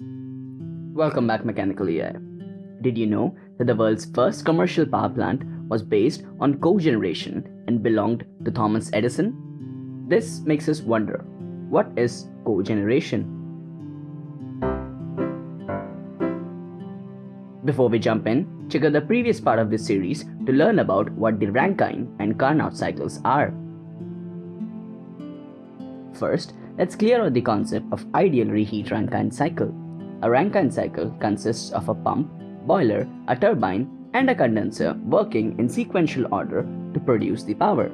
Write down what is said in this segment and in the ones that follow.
Welcome back Mechanical AI. Did you know that the world's first commercial power plant was based on cogeneration and belonged to Thomas Edison? This makes us wonder, what is cogeneration? Before we jump in, check out the previous part of this series to learn about what the Rankine and Carnot cycles are. First, let's clear out the concept of ideal reheat Rankine cycle. A Rankine cycle consists of a pump, boiler, a turbine, and a condenser working in sequential order to produce the power.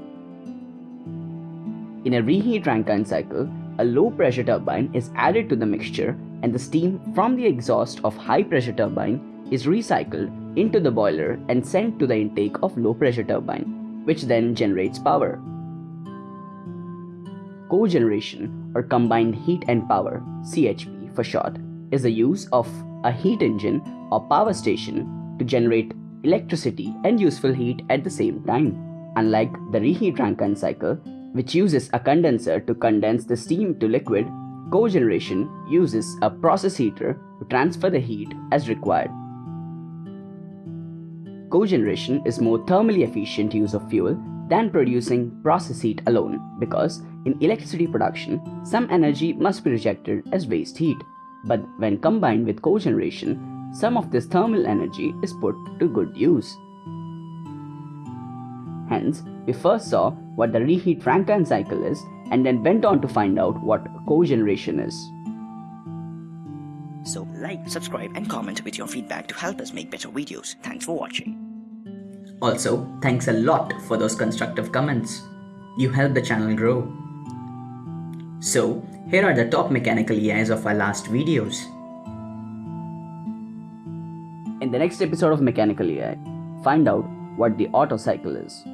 In a reheat Rankine cycle, a low pressure turbine is added to the mixture and the steam from the exhaust of high pressure turbine is recycled into the boiler and sent to the intake of low pressure turbine, which then generates power. Cogeneration or combined heat and power, CHP for short, is the use of a heat engine or power station to generate electricity and useful heat at the same time. Unlike the reheat Rankine cycle, which uses a condenser to condense the steam to liquid, cogeneration uses a process heater to transfer the heat as required. Cogeneration is more thermally efficient use of fuel than producing process heat alone because in electricity production, some energy must be rejected as waste heat. But when combined with cogeneration, some of this thermal energy is put to good use. Hence, we first saw what the reheat Rankine cycle is and then went on to find out what cogeneration is. So like, subscribe and comment with your feedback to help us make better videos. Thanks for watching. Also, thanks a lot for those constructive comments. You help the channel grow. So, here are the top mechanical AIs of our last videos. In the next episode of Mechanical AI, find out what the Otto cycle is.